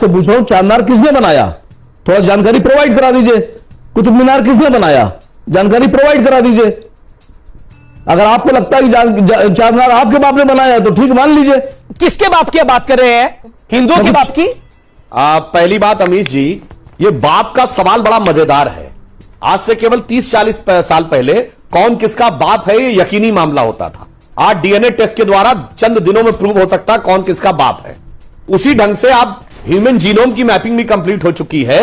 तो पूछ रहा हूँ चारमीनार किसने बनाया? थोड़ा जानकारी प्रोवाइड करा दीजिए। कुतुब मीनार किसने बनाया? जानकारी प्रोवाइड करा दीजिए। अगर आपको लगता है कि जा- आपके बाप ने बनाया है तो ठीक मान लीजिए। किसके बाप की बात कर रहे हैं? हिंदुओं के बाप की? आ, पहली बात अमीश जी ये बाप का सवाल बड़ा मज़ेदार है। आज से केवल 30-40 साल पहले कौन किसका बाप है ये यकीनी मामला होता था। आज डीएनए टेस्ट के द्वारा चंद दिनों में प्रूव हो सकता है कौन किसका बाप है। उसी ढंग से आप ह्यूमन जीनोम की मैपिंग भी कंप्लीट हो चुकी है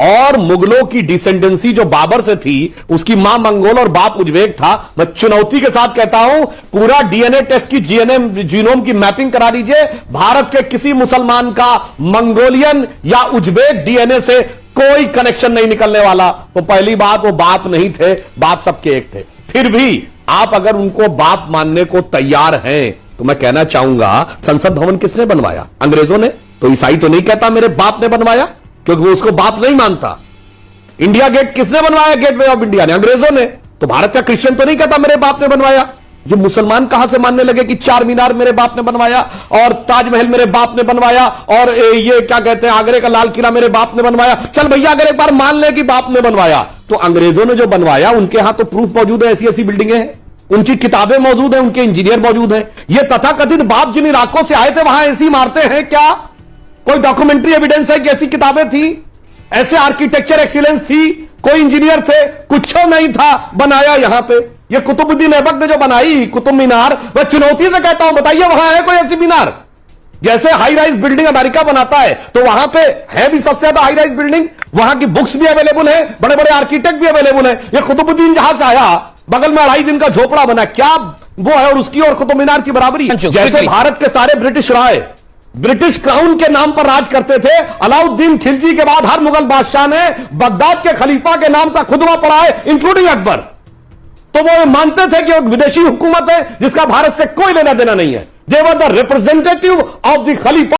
और मुगलों की डिसेंडेंसी जो बाबर से थी, उसकी माँ मंगोल और बाप उज्बेक था। मैं चुनौती के साथ कहता हूँ, पूरा डीएनए टेस्ट की जीएनएम जीनोम की मैपिंग करा दीजिए। भारत के किसी मुसलमान का मंगोलियन या उज्बेक डीएनए से कोई कनेक्शन नहीं निकलने वाला। तो पहली बात, वो बाप नहीं थे, बाप सबके एक थे। फिर भी आप अगर उनको बाप मानने को तैयार हैं तो मैं कहना चाहूँगा, संसद भवन किसने बनवाया? अंग्रेज़ों ने? तो ईसाई तो नहीं कहता मेरे बाप ने बनवाया, क्योंकि वो उसको बाप नहीं मानता। इंडिया गेट किसने बनवाया? गेटवे ऑफ़ इंडिया ने, अंग्रेज़ों ने। तो भारत का क्रिश्चियन तो नहीं कहता मेरे बाप ने बनवाया। ये मुसलमान कहाँ से मानने लगे कि चार मीनार मेरे बाप ने बनवाया, और ताजमहल मेरे बाप ने बनवाया, और ये क्या कहते हैं, आगरे का लाल किला मेरे बाप ने बनवाया? चल भैया, अगर एक बार मान ले कि बाप ने बनवाया तो अंग्रेज़ों ने जो बनवाया, उनके यहाँ तो प्रूफ मौजूद है ऐसी ऐसी बिल्डिंगें हैं। उनकी किताबें मौजूद हैं, उनके इंजीनियर मौजूद हैं। ये तथाकथित बाप जिन इलाकों से आए थे, वहाँ ऐसी मारते हैं क्या? कोई डॉक्यूमेंट्री एविडेंस है कि ऐसी किताबें थी? ऐसे आर्किटेक्चर एक्सीलेंस थी? कोई इंजीनियर थे? कुछ नहीं था बनाया यहाँ पे। ये कुतुबुद्दीन ऐबक ने जो बनाई कुतुब मीनार मैं चुनौती से कहता हूँ बताइए वहाँ है कोई ऐसी मीनार? जैसे हाई राइज बिल्डिंग अमेरिका बनाता है तो वहाँ पे है भी सबसे ज़्यादा हाई राइज बिल्डिंग वहाँ की बुक्स भी अवेलेबल है बड़े बड़े आर्किटेक्ट भी अवेलेबल है। ये कुतुबुद्दीन जहाँ से आया बगल में अढ़ाई दिन का झोपड़ा बना क्या वो है और उसकी और कुतुब मीनार की बराबरी? जैसे भारत के सारे ब्रिटिश राय ब्रिटिश क्राउन के नाम पर राज करते थे। अलाउद्दीन खिलजी के बाद हर मुगल बादशाह ने बगदाद के खलीफा के नाम का खुदवा पड़ा है इंक्लूडिंग अकबर। तो वो मानते थे कि विदेशी हुकूमत है, जिसका भारत से कोई लेना देना नहीं है। They were the representative of the khalifa.